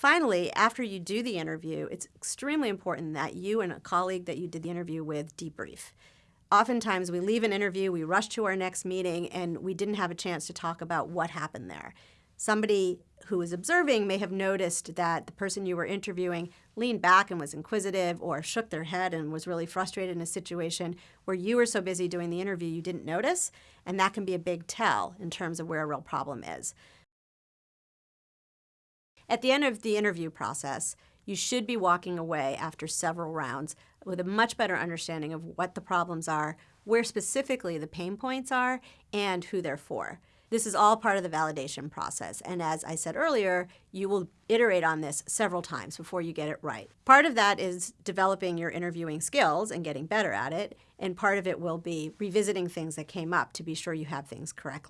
Finally, after you do the interview, it's extremely important that you and a colleague that you did the interview with debrief. Oftentimes, we leave an interview, we rush to our next meeting, and we didn't have a chance to talk about what happened there. Somebody who was observing may have noticed that the person you were interviewing leaned back and was inquisitive or shook their head and was really frustrated in a situation where you were so busy doing the interview you didn't notice, and that can be a big tell in terms of where a real problem is. At the end of the interview process, you should be walking away after several rounds with a much better understanding of what the problems are, where specifically the pain points are, and who they're for. This is all part of the validation process, and as I said earlier, you will iterate on this several times before you get it right. Part of that is developing your interviewing skills and getting better at it, and part of it will be revisiting things that came up to be sure you have things correctly.